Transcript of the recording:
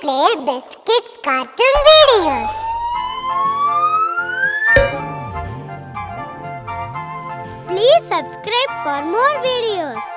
play best kids cartoon videos. Please subscribe for more videos.